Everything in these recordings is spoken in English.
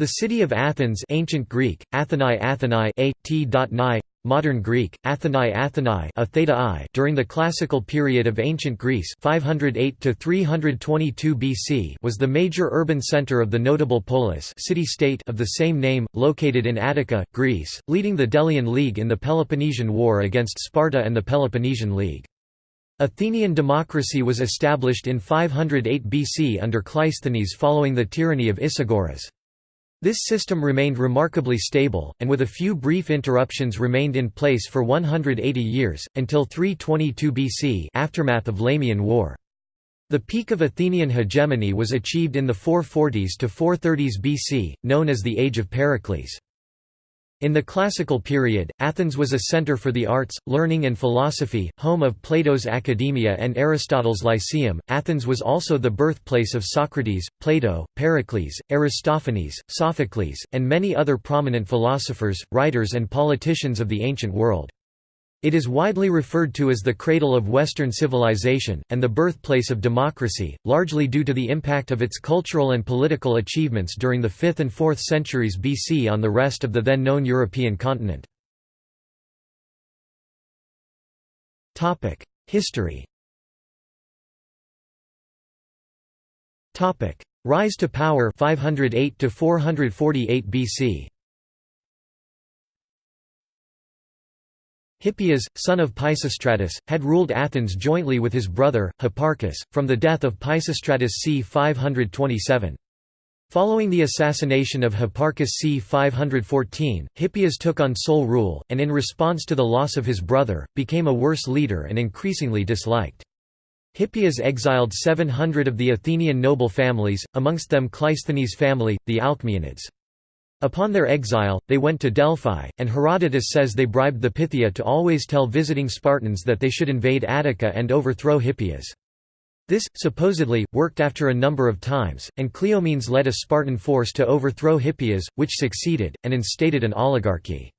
The city of Athens ancient Greek, Athenai Athenai a, t. modern Greek, Athenai Athenai a theta I during the classical period of ancient Greece 508 to 322 BC was the major urban center of the notable polis city-state of the same name, located in Attica, Greece, leading the Delian League in the Peloponnesian War against Sparta and the Peloponnesian League. Athenian democracy was established in 508 BC under Cleisthenes following the tyranny of Isagoras. This system remained remarkably stable, and with a few brief interruptions remained in place for 180 years, until 322 BC aftermath of Lamian War. The peak of Athenian hegemony was achieved in the 440s to 430s BC, known as the Age of Pericles. In the classical period, Athens was a center for the arts, learning and philosophy, home of Plato's Academia and Aristotle's Lyceum. Athens was also the birthplace of Socrates, Plato, Pericles, Aristophanes, Sophocles, and many other prominent philosophers, writers and politicians of the ancient world. It is widely referred to as the cradle of Western civilization, and the birthplace of democracy, largely due to the impact of its cultural and political achievements during the 5th and 4th centuries BC on the rest of the then known European continent. History Rise to power 508 to 448 BC Hippias, son of Pisistratus, had ruled Athens jointly with his brother, Hipparchus, from the death of Pisistratus c. 527. Following the assassination of Hipparchus c. 514, Hippias took on sole rule, and in response to the loss of his brother, became a worse leader and increasingly disliked. Hippias exiled 700 of the Athenian noble families, amongst them Cleisthenes' family, the Alcmaeonids. Upon their exile, they went to Delphi, and Herodotus says they bribed the Pythia to always tell visiting Spartans that they should invade Attica and overthrow Hippias. This, supposedly, worked after a number of times, and Cleomenes led a Spartan force to overthrow Hippias, which succeeded, and instated an oligarchy.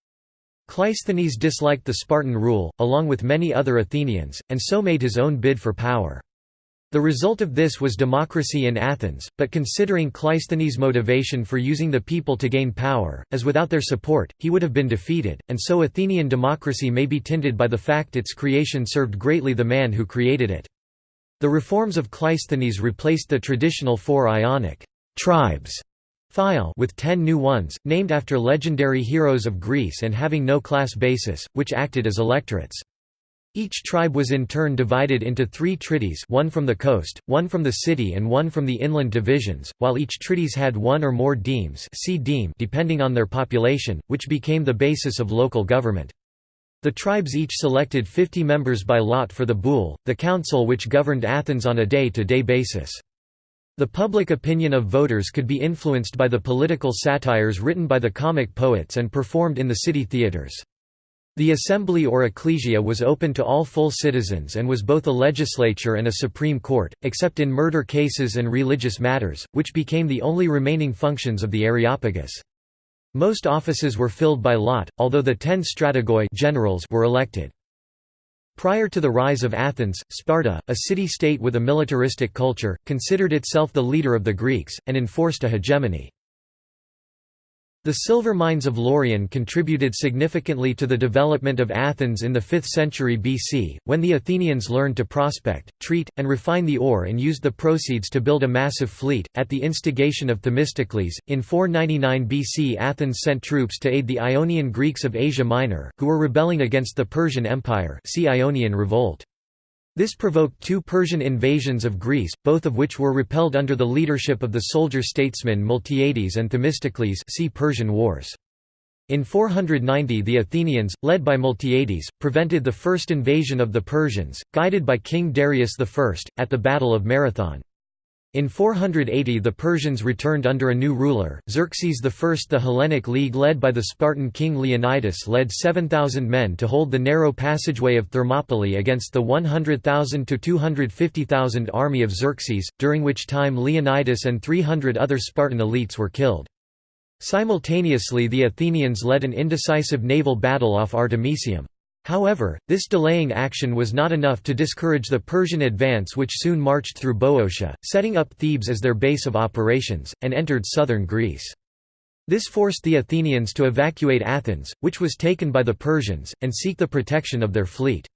Cleisthenes disliked the Spartan rule, along with many other Athenians, and so made his own bid for power. The result of this was democracy in Athens, but considering Cleisthenes' motivation for using the people to gain power, as without their support, he would have been defeated, and so Athenian democracy may be tinted by the fact its creation served greatly the man who created it. The reforms of Cleisthenes replaced the traditional four Ionic tribes phyle with ten new ones, named after legendary heroes of Greece and having no class basis, which acted as electorates. Each tribe was in turn divided into three trides one from the coast, one from the city and one from the inland divisions, while each trides had one or more demes depending on their population, which became the basis of local government. The tribes each selected 50 members by lot for the boule, the council which governed Athens on a day-to-day -day basis. The public opinion of voters could be influenced by the political satires written by the comic poets and performed in the city theatres. The assembly or ecclesia was open to all full citizens and was both a legislature and a supreme court, except in murder cases and religious matters, which became the only remaining functions of the Areopagus. Most offices were filled by lot, although the ten strategoi generals were elected. Prior to the rise of Athens, Sparta, a city-state with a militaristic culture, considered itself the leader of the Greeks, and enforced a hegemony. The silver mines of Laurion contributed significantly to the development of Athens in the 5th century BC, when the Athenians learned to prospect, treat, and refine the ore and used the proceeds to build a massive fleet. At the instigation of Themistocles, in 499 BC Athens sent troops to aid the Ionian Greeks of Asia Minor, who were rebelling against the Persian Empire see Ionian Revolt. This provoked two Persian invasions of Greece, both of which were repelled under the leadership of the soldier-statesmen Miltiades and Themistocles see Persian Wars. In 490 the Athenians, led by Miltiades, prevented the first invasion of the Persians, guided by King Darius I, at the Battle of Marathon. In 480 the Persians returned under a new ruler, Xerxes I. The Hellenic League led by the Spartan king Leonidas led 7,000 men to hold the narrow passageway of Thermopylae against the 100,000 to 250,000 army of Xerxes, during which time Leonidas and 300 other Spartan elites were killed. Simultaneously the Athenians led an indecisive naval battle off Artemisium. However, this delaying action was not enough to discourage the Persian advance which soon marched through Boeotia, setting up Thebes as their base of operations, and entered southern Greece. This forced the Athenians to evacuate Athens, which was taken by the Persians, and seek the protection of their fleet.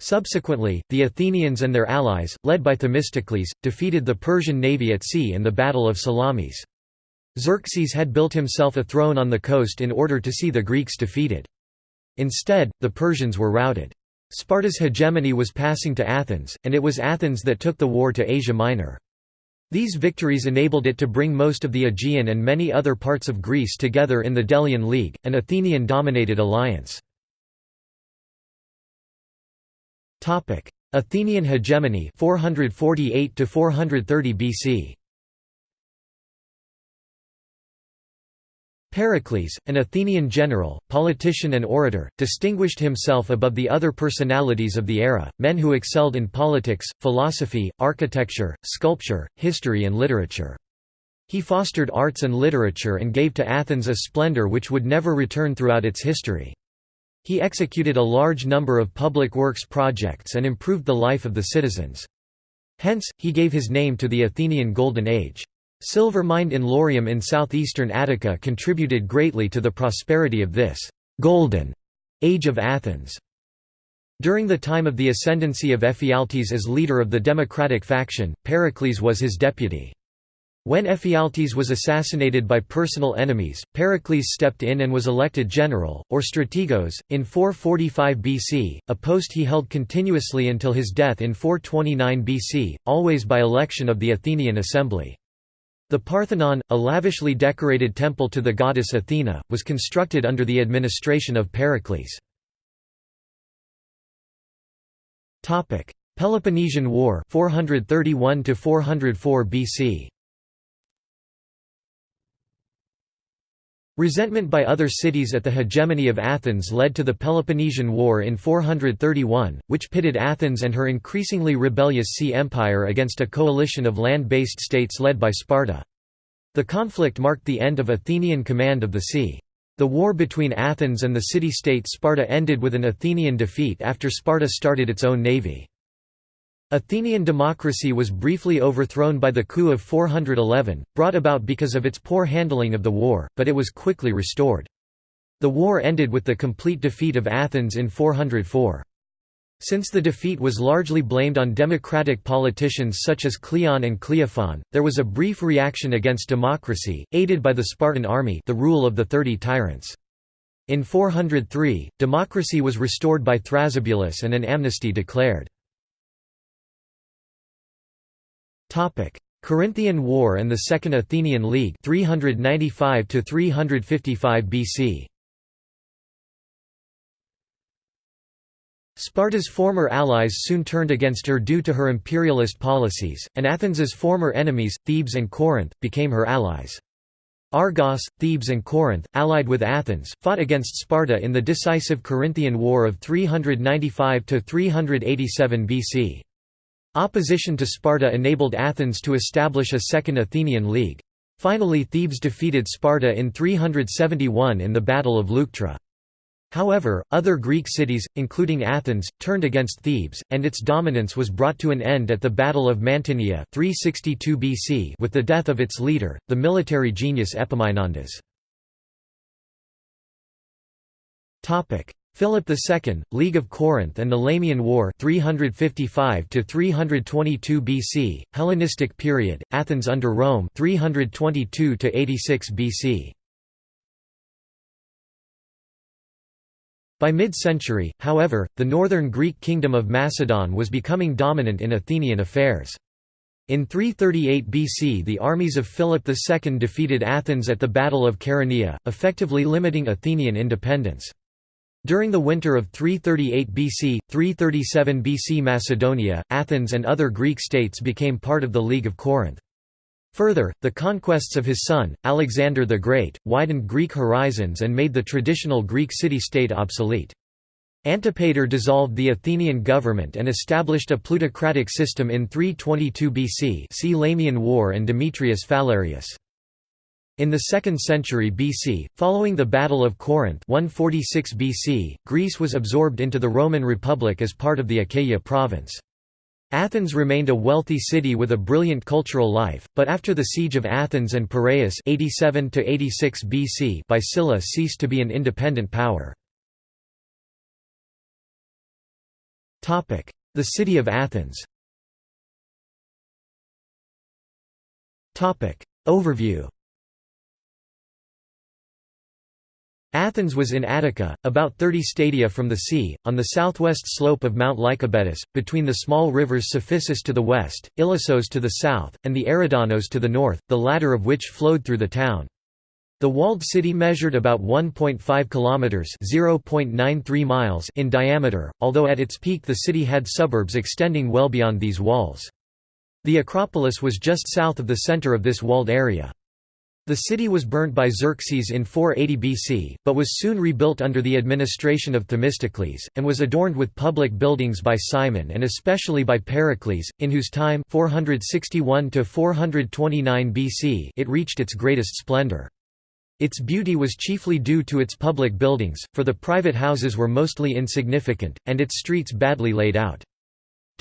Subsequently, the Athenians and their allies, led by Themistocles, defeated the Persian navy at sea in the Battle of Salamis. Xerxes had built himself a throne on the coast in order to see the Greeks defeated. Instead, the Persians were routed. Sparta's hegemony was passing to Athens, and it was Athens that took the war to Asia Minor. These victories enabled it to bring most of the Aegean and many other parts of Greece together in the Delian League, an Athenian-dominated alliance. Athenian hegemony 448 to 430 BC. Pericles, an Athenian general, politician and orator, distinguished himself above the other personalities of the era, men who excelled in politics, philosophy, architecture, sculpture, history and literature. He fostered arts and literature and gave to Athens a splendor which would never return throughout its history. He executed a large number of public works projects and improved the life of the citizens. Hence, he gave his name to the Athenian Golden Age. Silver mined in Laurium in southeastern Attica contributed greatly to the prosperity of this «golden» age of Athens. During the time of the ascendancy of Ephialtes as leader of the democratic faction, Pericles was his deputy. When Ephialtes was assassinated by personal enemies, Pericles stepped in and was elected general, or strategos, in 445 BC, a post he held continuously until his death in 429 BC, always by election of the Athenian assembly. The Parthenon, a lavishly decorated temple to the goddess Athena, was constructed under the administration of Pericles. Peloponnesian War 431 to 404 BC. Resentment by other cities at the hegemony of Athens led to the Peloponnesian War in 431, which pitted Athens and her increasingly rebellious Sea Empire against a coalition of land-based states led by Sparta. The conflict marked the end of Athenian command of the sea. The war between Athens and the city-state Sparta ended with an Athenian defeat after Sparta started its own navy. Athenian democracy was briefly overthrown by the coup of 411, brought about because of its poor handling of the war, but it was quickly restored. The war ended with the complete defeat of Athens in 404. Since the defeat was largely blamed on democratic politicians such as Cleon and Cleophon, there was a brief reaction against democracy, aided by the Spartan army the rule of the Thirty Tyrants. In 403, democracy was restored by Thrasybulus and an amnesty declared. Corinthian War and the Second Athenian League 395 to 355 BC. Sparta's former allies soon turned against her due to her imperialist policies, and Athens's former enemies, Thebes and Corinth, became her allies. Argos, Thebes and Corinth, allied with Athens, fought against Sparta in the decisive Corinthian War of 395–387 BC. Opposition to Sparta enabled Athens to establish a second Athenian League. Finally Thebes defeated Sparta in 371 in the Battle of Leuctra. However, other Greek cities, including Athens, turned against Thebes, and its dominance was brought to an end at the Battle of Mantinea 362 BC with the death of its leader, the military genius Epaminondas. Philip II, League of Corinth and the Lamian War 355 to 322 BC, Hellenistic period, Athens under Rome 322 to 86 BC. By mid-century, however, the northern Greek kingdom of Macedon was becoming dominant in Athenian affairs. In 338 BC the armies of Philip II defeated Athens at the Battle of Chaeronea, effectively limiting Athenian independence. During the winter of 338 BC, 337 BC Macedonia, Athens and other Greek states became part of the League of Corinth. Further, the conquests of his son, Alexander the Great, widened Greek horizons and made the traditional Greek city-state obsolete. Antipater dissolved the Athenian government and established a plutocratic system in 322 BC see Lamian War and Demetrius Phalereus. In the 2nd century BC, following the Battle of Corinth 146 BC, Greece was absorbed into the Roman Republic as part of the Achaia province. Athens remained a wealthy city with a brilliant cultural life, but after the siege of Athens and Piraeus 87 BC by Sulla ceased to be an independent power. The city of Athens Overview Athens was in Attica, about 30 stadia from the sea, on the southwest slope of Mount Lycabettus, between the small rivers Cephissus to the west, Ilissos to the south, and the Eridanos to the north, the latter of which flowed through the town. The walled city measured about 1.5 kilometers (0.93 miles) in diameter, although at its peak the city had suburbs extending well beyond these walls. The Acropolis was just south of the center of this walled area. The city was burnt by Xerxes in 480 BC, but was soon rebuilt under the administration of Themistocles, and was adorned with public buildings by Cimon and especially by Pericles, in whose time 461 BC it reached its greatest splendor. Its beauty was chiefly due to its public buildings, for the private houses were mostly insignificant, and its streets badly laid out.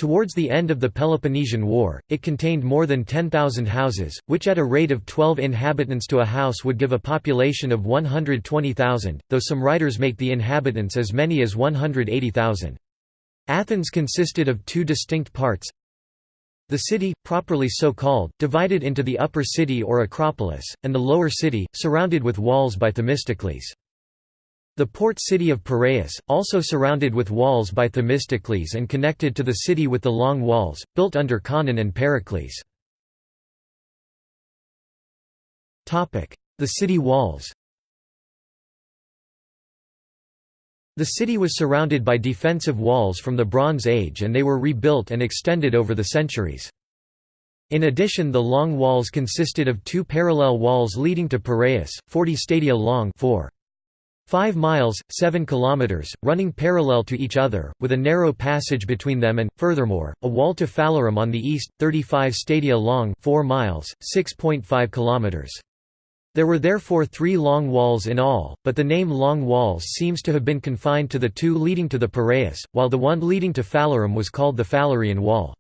Towards the end of the Peloponnesian War, it contained more than 10,000 houses, which at a rate of 12 inhabitants to a house would give a population of 120,000, though some writers make the inhabitants as many as 180,000. Athens consisted of two distinct parts. The city, properly so called, divided into the upper city or Acropolis, and the lower city, surrounded with walls by Themistocles. The port city of Piraeus, also surrounded with walls by Themistocles and connected to the city with the long walls, built under Conon and Pericles. The city walls The city was surrounded by defensive walls from the Bronze Age and they were rebuilt and extended over the centuries. In addition the long walls consisted of two parallel walls leading to Piraeus, 40 stadia long 4. 5 miles, 7 kilometers, running parallel to each other, with a narrow passage between them and, furthermore, a wall to Phalerum on the east, 35 stadia long 4 miles, 6.5 kilometers. There were therefore three long walls in all, but the name Long Walls seems to have been confined to the two leading to the Piraeus, while the one leading to Phalerum was called the Phalarian Wall.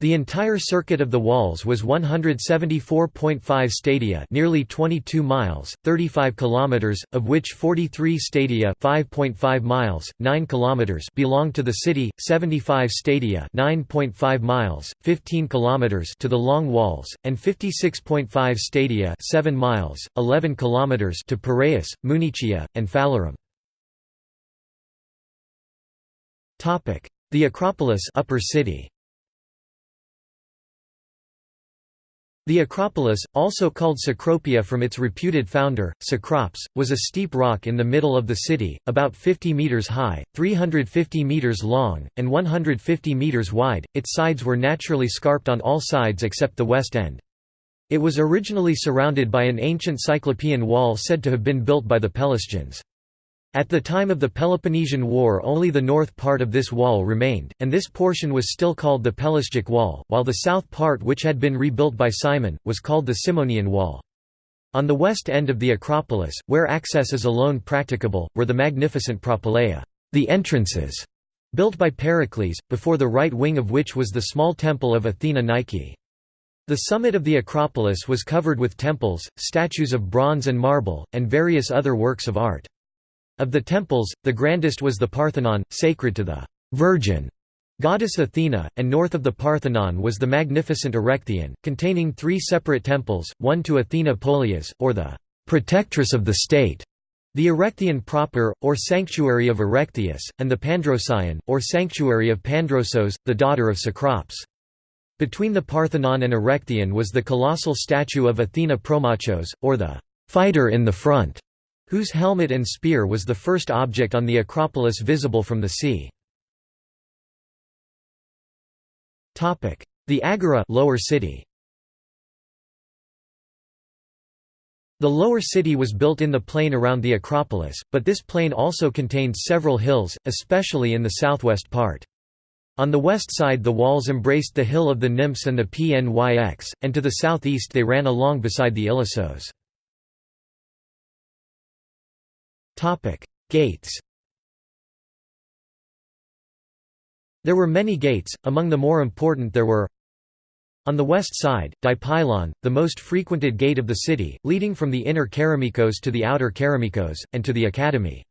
The entire circuit of the walls was 174.5 stadia, nearly 22 miles, 35 kilometers, of which 43 stadia, 5.5 miles, 9 kilometers belonged to the city, 75 stadia, 9.5 miles, 15 kilometers to the long walls, and 56.5 stadia, 7 miles, 11 kilometers to Piraeus, Munichia, and Phalerum. Topic: The Acropolis, Upper City. The Acropolis, also called Cecropia from its reputed founder, Cecrops, was a steep rock in the middle of the city, about 50 metres high, 350 metres long, and 150 metres wide. Its sides were naturally scarped on all sides except the west end. It was originally surrounded by an ancient Cyclopean wall said to have been built by the Pelasgians. At the time of the Peloponnesian War only the north part of this wall remained, and this portion was still called the Pelasgic Wall, while the south part which had been rebuilt by Cimon, was called the Cimonian Wall. On the west end of the Acropolis, where access is alone practicable, were the magnificent propylaea the entrances", built by Pericles, before the right wing of which was the small temple of Athena Nike. The summit of the Acropolis was covered with temples, statues of bronze and marble, and various other works of art. Of the temples, the grandest was the Parthenon, sacred to the Virgin goddess Athena, and north of the Parthenon was the magnificent Erechtheion, containing three separate temples, one to Athena Polias, or the protectress of the state, the Erechtheion proper, or sanctuary of Erechtheus, and the Pandrosion, or sanctuary of Pandrosos, the daughter of Cecrops. Between the Parthenon and Erechtheion was the colossal statue of Athena Promachos, or the fighter in the front whose helmet and spear was the first object on the Acropolis visible from the sea. The Agora lower city. The lower city was built in the plain around the Acropolis, but this plain also contained several hills, especially in the southwest part. On the west side the walls embraced the hill of the Nymphs and the Pnyx, and to the southeast they ran along beside the Ilissos. Topic: Gates. There were many gates, among the more important there were on the west side, Dipylon, the most frequented gate of the city, leading from the inner Keramikos to the outer Keramikos, and to the Academy.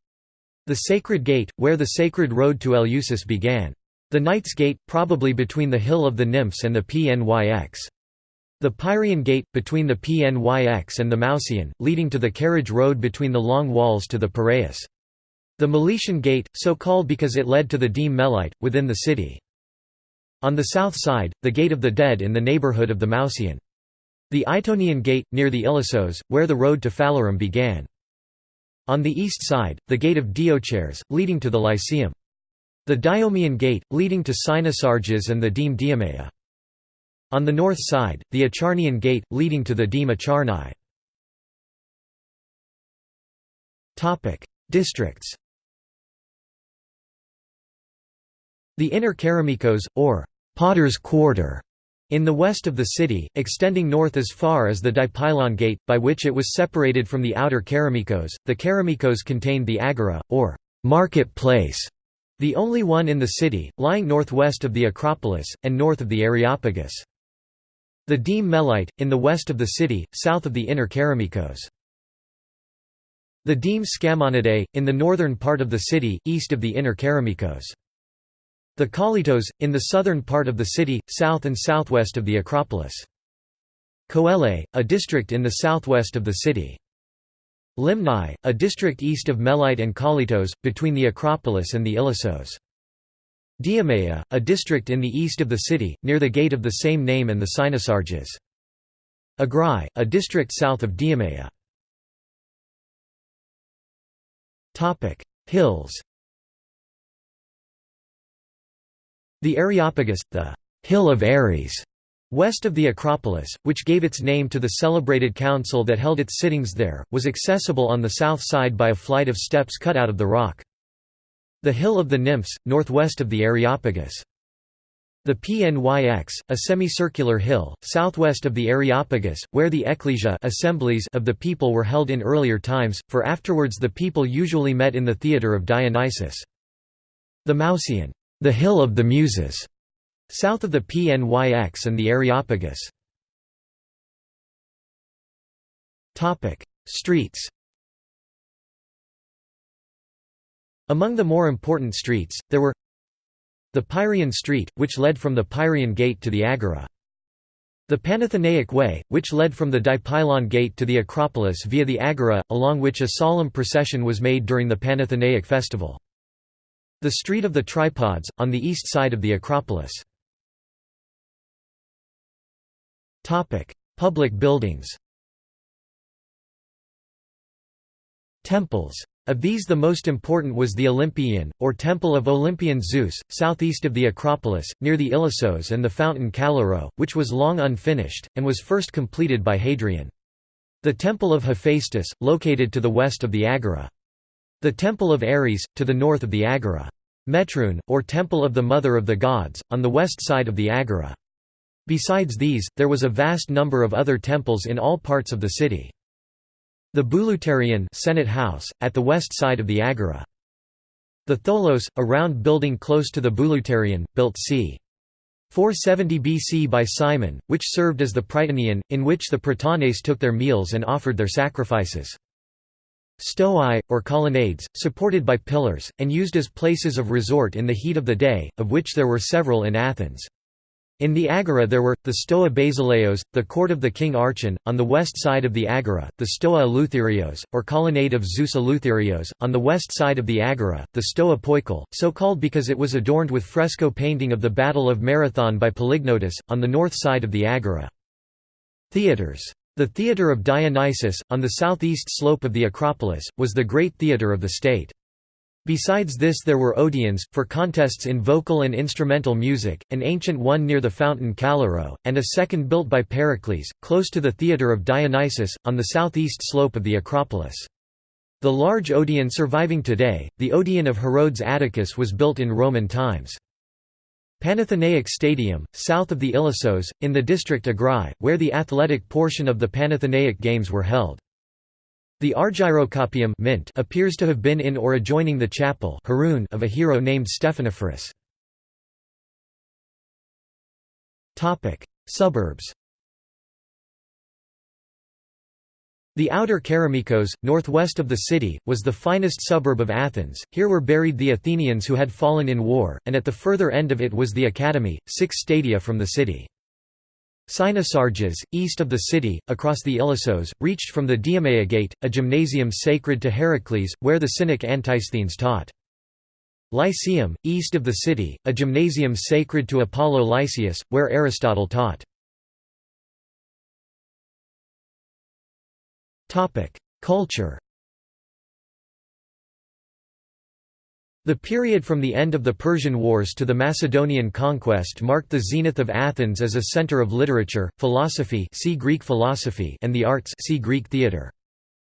The Sacred Gate, where the sacred road to Eleusis began. The Knight's Gate, probably between the Hill of the Nymphs and the Pnyx. The Pyrian Gate, between the Pnyx and the Mouseion, leading to the carriage road between the long walls to the Piraeus. The Meletian Gate, so called because it led to the Deme Melite, within the city. On the south side, the Gate of the Dead in the neighborhood of the Mouseion. The Itonian Gate, near the Ilissos, where the road to Phalerum began. On the east side, the Gate of Diochares, leading to the Lyceum. The Diomean Gate, leading to Cynosarges and the Deme Diomea. On the north side, the Acharnian Gate, leading to the Deme Acharni. Districts The Inner Keramikos, or Potter's Quarter, in the west of the city, extending north as far as the Dipylon Gate, by which it was separated from the outer Keramikos. The Keramikos contained the Agora, or market place, the only one in the city, lying northwest of the Acropolis, and north of the Areopagus. The Deme Melite, in the west of the city, south of the inner Keramikos. The Deme Scambonidae, in the northern part of the city, east of the inner Keramikos. The Kollytos, in the southern part of the city, south and southwest of the Acropolis. Coele, a district in the southwest of the city. Limnai, a district east of Melite and Kollytos, between the Acropolis and the Ilissos. Diomea, a district in the east of the city, near the gate of the same name and the Cynosarges. Agrai, a district south of Diomea. Hills The Areopagus, the Hill of Ares, west of the Acropolis, which gave its name to the celebrated council that held its sittings there, was accessible on the south side by a flight of steps cut out of the rock. The Hill of the Nymphs, northwest of the Areopagus. The Pnyx, a semicircular hill, southwest of the Areopagus, where the ecclesia assemblies of the people were held in earlier times, for afterwards the people usually met in the theatre of Dionysus. The Mouseion the Hill of the Muses, south of the Pnyx and the Areopagus. Streets Among the more important streets, there were the Pyrian Street, which led from the Pyrian Gate to the Agora. The Panathenaic Way, which led from the Dipylon Gate to the Acropolis via the Agora, along which a solemn procession was made during the Panathenaic festival. The Street of the Tripods, on the east side of the Acropolis. Public buildings Temples. Of these the most important was the Olympian, or Temple of Olympian Zeus, southeast of the Acropolis, near the Ilissos and the fountain Callirrhoe, which was long unfinished, and was first completed by Hadrian. The Temple of Hephaestus, located to the west of the Agora. The Temple of Ares, to the north of the Agora. Metroun, or Temple of the Mother of the Gods, on the west side of the Agora. Besides these, there was a vast number of other temples in all parts of the city. The Bouleuterion Senate House, at the west side of the Agora. The Tholos, a round building close to the Bouleuterion, built c. 470 BC by Cimon, which served as the Prytaneum, in which the Prytanes took their meals and offered their sacrifices. Stoi, or colonnades, supported by pillars, and used as places of resort in the heat of the day, of which there were several in Athens. In the Agora there were, the Stoa Basileos, the court of the king Archon, on the west side of the Agora, the Stoa Eleutherios, or colonnade of Zeus Eleutherios, on the west side of the Agora, the Stoa Poikil, so called because it was adorned with fresco painting of the Battle of Marathon by Polygnotus, on the north side of the Agora. Theatres the Theatre of Dionysus, on the southeast slope of the Acropolis, was the great theatre of the state. Besides this there were odeons, for contests in vocal and instrumental music, an ancient one near the fountain Callirrhoe, and a second built by Pericles, close to the Theatre of Dionysus, on the southeast slope of the Acropolis. The large odeon surviving today, the Odeon of Herodes Atticus was built in Roman times. Panathenaic Stadium, south of the Ilissos, in the district Agrai, where the athletic portion of the Panathenaic Games were held. The Argyrocopium mint appears to have been in or adjoining the chapel of a hero named Stephanophorus. Suburbs The outer Keramikos, northwest of the city, was the finest suburb of Athens, here were buried the Athenians who had fallen in war, and at the further end of it was the Academy, six stadia from the city. Cynosarges, east of the city, across the Ilissos, reached from the Diomea Gate, a gymnasium sacred to Heracles, where the Cynic Antisthenes taught. Lyceum, east of the city, a gymnasium sacred to Apollo Lyceus, where Aristotle taught. Culture The period from the end of the Persian Wars to the Macedonian conquest marked the zenith of Athens as a center of literature, philosophy, see Greek philosophy and the arts see Greek theater.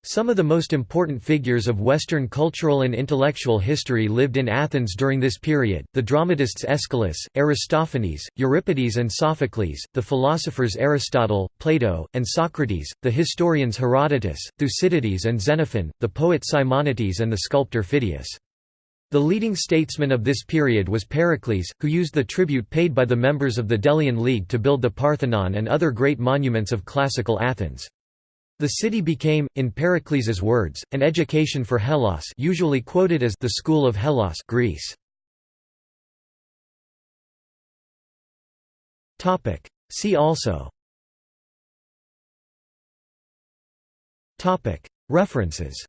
Some of the most important figures of Western cultural and intellectual history lived in Athens during this period, the dramatists Aeschylus, Aristophanes, Euripides and Sophocles, the philosophers Aristotle, Plato, and Socrates, the historians Herodotus, Thucydides and Xenophon, the poet Simonides and the sculptor Phidias. The leading statesman of this period was Pericles, who used the tribute paid by the members of the Delian League to build the Parthenon and other great monuments of classical Athens. The city became, in Pericles's words, an education for Hellas usually quoted as the School of Hellas Greece. See also References